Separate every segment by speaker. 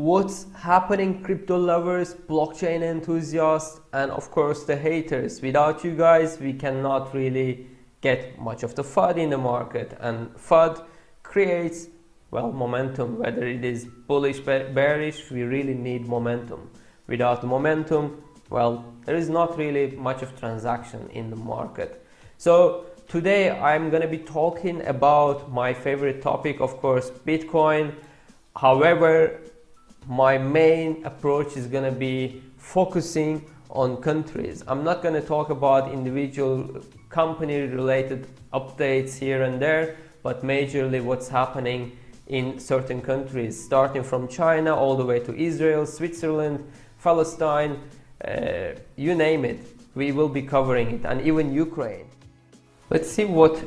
Speaker 1: what's happening crypto lovers blockchain enthusiasts and of course the haters. Without you guys we cannot really get much of the FUD in the market. And FUD creates well momentum. Whether it is bullish or bearish we really need momentum. Without momentum well there is not really much of transaction in the market. So today i'm going to be talking about my favorite topic of course bitcoin. However my main approach is going to be focusing on countries. I'm not going to talk about individual company related updates here and there, but majorly what's happening in certain countries, starting from China all the way to Israel, Switzerland, Palestine, uh, you name it. We will be covering it, and even Ukraine. Let's see what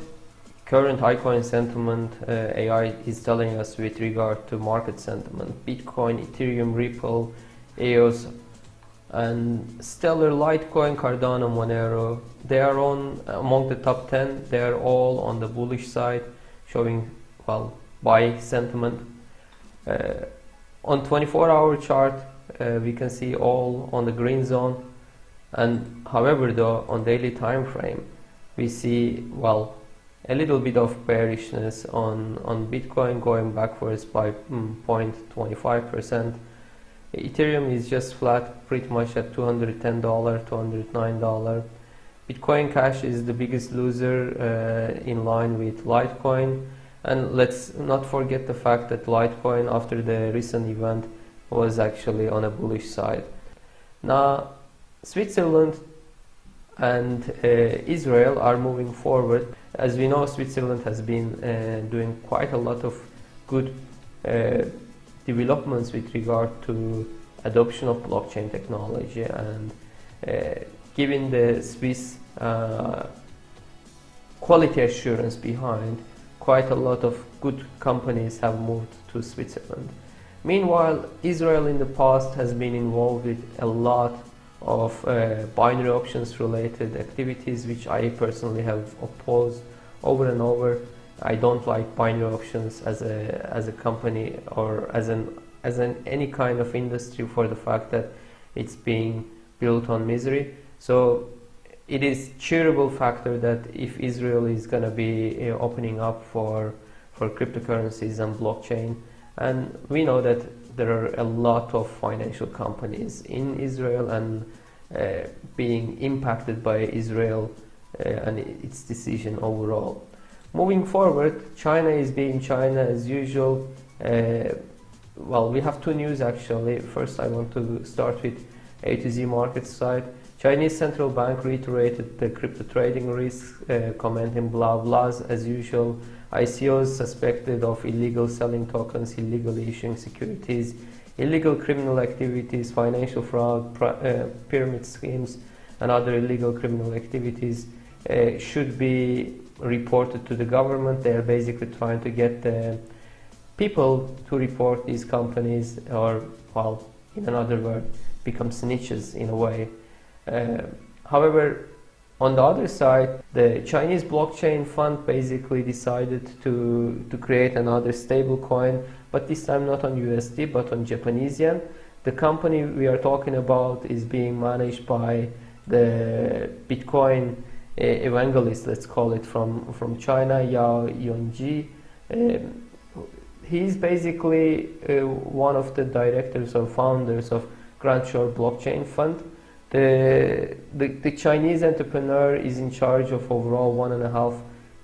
Speaker 1: current iCoin sentiment uh, AI is telling us with regard to market sentiment. Bitcoin, Ethereum, Ripple, EOS, and Stellar, Litecoin, Cardano, Monero. They are on among the top 10. They are all on the bullish side, showing well buy sentiment. Uh, on 24-hour chart, uh, we can see all on the green zone. And however, though on daily time frame, we see well a little bit of bearishness on, on Bitcoin going backwards by mm, 0.25%. Ethereum is just flat pretty much at $210, $209. Bitcoin Cash is the biggest loser uh, in line with Litecoin. And let's not forget the fact that Litecoin after the recent event was actually on a bullish side. Now, Switzerland and uh, Israel are moving forward. As we know, Switzerland has been uh, doing quite a lot of good uh, developments with regard to adoption of blockchain technology and uh, given the Swiss uh, quality assurance behind, quite a lot of good companies have moved to Switzerland. Meanwhile, Israel in the past has been involved with a lot of uh, binary options related activities which I personally have opposed over and over. I don't like binary options as a as a company or as an as an any kind of industry for the fact that it's being built on misery. So it is a cheerable factor that if Israel is going to be uh, opening up for for cryptocurrencies and blockchain and we know that there are a lot of financial companies in Israel and uh, being impacted by Israel uh, and its decision overall. Moving forward, China is being China as usual. Uh, well, we have two news actually. First, I want to start with A to Z market side. Chinese central bank reiterated the crypto trading risk, uh, commenting blah blahs as usual. ICOs suspected of illegal selling tokens, illegally issuing securities, illegal criminal activities, financial fraud, uh, pyramid schemes, and other illegal criminal activities uh, should be reported to the government. They are basically trying to get the people to report these companies or, well, in another word, become snitches in a way. Uh, however, on the other side, the Chinese blockchain fund basically decided to, to create another stable coin, but this time not on USD, but on Japanese yen. The company we are talking about is being managed by the Bitcoin uh, evangelist, let's call it, from, from China, Yao Yongji. Um, he's basically uh, one of the directors or founders of Grand Shore Blockchain Fund the, the, the Chinese entrepreneur is in charge of overall one and a half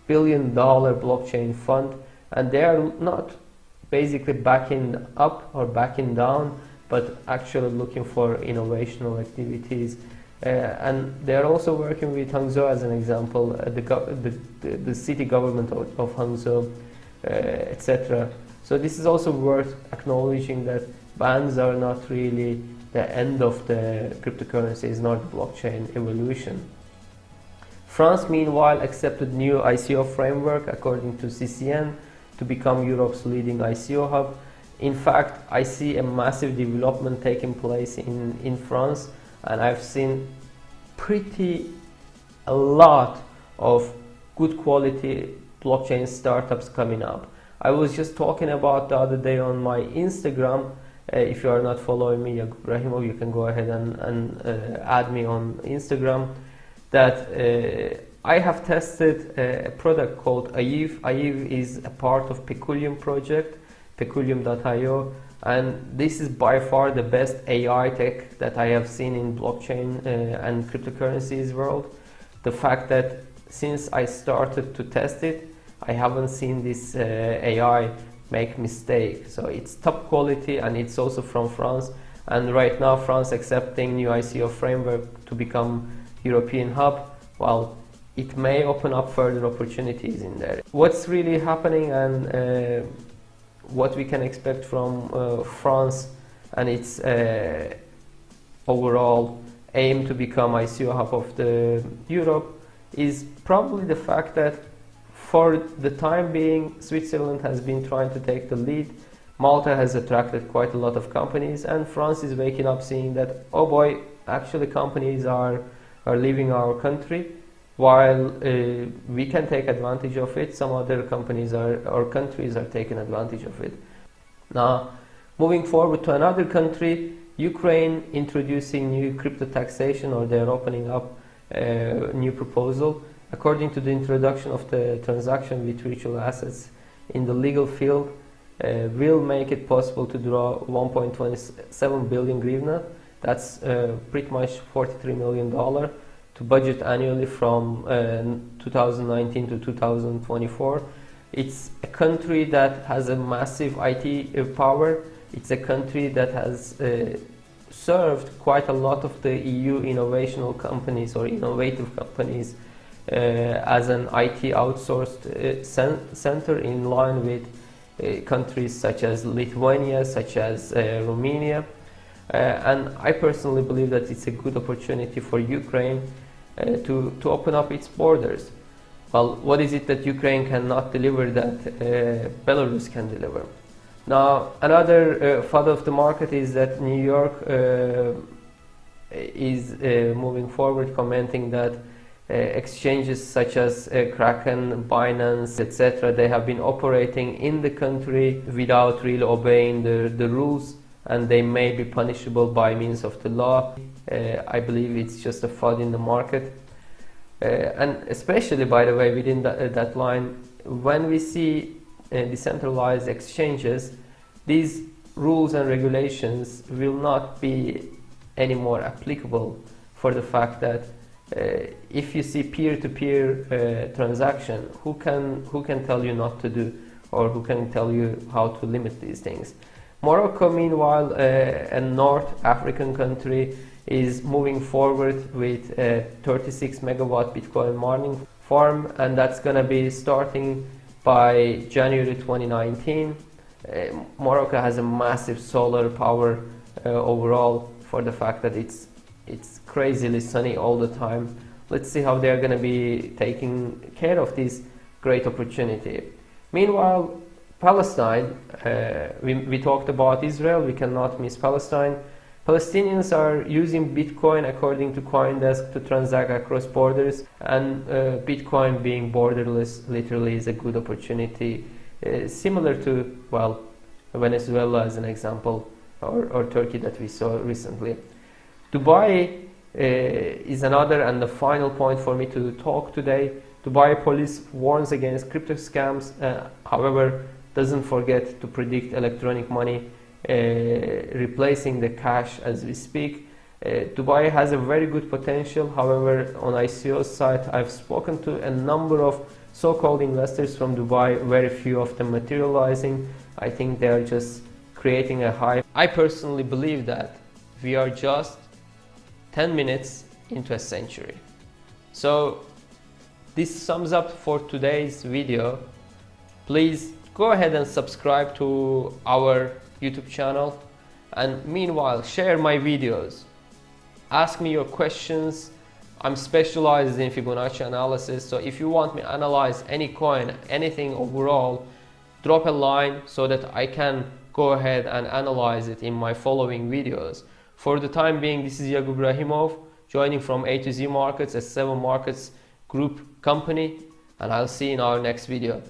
Speaker 1: billion dollar blockchain fund and they are not basically backing up or backing down but actually looking for innovational activities uh, and they're also working with Hangzhou as an example, uh, the, the, the, city government of, of Hangzhou, uh, etc. So this is also worth acknowledging that bans are not really the end of the cryptocurrency is not blockchain evolution. France, meanwhile, accepted new ICO framework according to CCN to become Europe's leading ICO hub. In fact, I see a massive development taking place in, in France and I've seen pretty a lot of good quality blockchain startups coming up. I was just talking about the other day on my Instagram Uh, if you are not following me, Yagub Rahimov, you can go ahead and, and uh, add me on Instagram. That uh, I have tested a product called Aiv. Aiv is a part of Peculium project, peculium.io, and this is by far the best AI tech that I have seen in blockchain uh, and cryptocurrencies world. The fact that since I started to test it, I haven't seen this uh, AI make mistake. So it's top quality and it's also from France. And right now France accepting new ICO framework to become European hub. Well, it may open up further opportunities in there. What's really happening and uh, what we can expect from uh, France and its uh, overall aim to become ICO hub of the Europe is probably the fact that for the time being, Switzerland has been trying to take the lead. Malta has attracted quite a lot of companies, and France is waking up seeing that, oh boy, actually companies are, are leaving our country. While uh, we can take advantage of it, some other companies are, or countries are taking advantage of it. Now, moving forward to another country, Ukraine introducing new crypto taxation, or they're opening up a new proposal according to the introduction of the transaction with virtual assets in the legal field, uh, will make it possible to draw 1.27 billion hryvnia. That's uh, pretty much 43 million dollar to budget annually from uh, 2019 to 2024. It's a country that has a massive IT uh, power. It's a country that has uh, served quite a lot of the EU innovational companies or innovative companies as an IT outsourced uh, center in line with uh, countries such as Lithuania, such as Romania. and I personally believe that it's a good opportunity for Ukraine to, to open up its borders. Well, what is it that Ukraine cannot deliver that uh, Belarus can deliver? Now, another uh, of the market is that New York uh, is moving forward, commenting that uh, exchanges such as uh, Kraken, Binance, etc. They have been operating in the country without really obeying the, the rules and they may be punishable by means of the law. Uh, I believe it's just a FUD in the market. Uh, and especially, by the way, within that, uh, that line, when we see uh, decentralized exchanges, these rules and regulations will not be any more applicable for the fact that uh, if you see peer-to-peer uh, transaction, who can who can tell you not to do, or who can tell you how to limit these things? Morocco, meanwhile, uh, a North African country, is moving forward with a 36 megawatt Bitcoin mining farm, and that's going to be starting by January 2019. Uh, Morocco has a massive solar power uh, overall for the fact that it's it's crazily sunny all the time. Let's see how they're going to be taking care of this great opportunity. Meanwhile, Palestine, uh, we, we talked about Israel, we cannot miss Palestine. Palestinians are using Bitcoin according to Coindesk to transact across borders and uh, Bitcoin being borderless literally is a good opportunity uh, similar to, well, Venezuela as an example or, or Turkey that we saw recently. Dubai uh, is another and the final point for me to talk today. Dubai police warns against crypto scams, uh, however, doesn't forget to predict electronic money uh, replacing the cash as we speak. Uh, Dubai has a very good potential, however, on ICO side, I've spoken to a number of so-called investors from Dubai, very few of them materializing. I think they are just creating a hype. I personally believe that we are just 10 minutes into a century. So this sums up for today's video. Please go ahead and subscribe to our YouTube channel and meanwhile share my videos. Ask me your questions. I'm specialized in Fibonacci analysis so if you want me to analyze any coin, anything overall, drop a line so that I can go ahead and analyze it in my following videos. For the time being, this is Yagub Rahimov joining from A to Z Markets, a 7 Markets Group company, and I'll see you in our next video.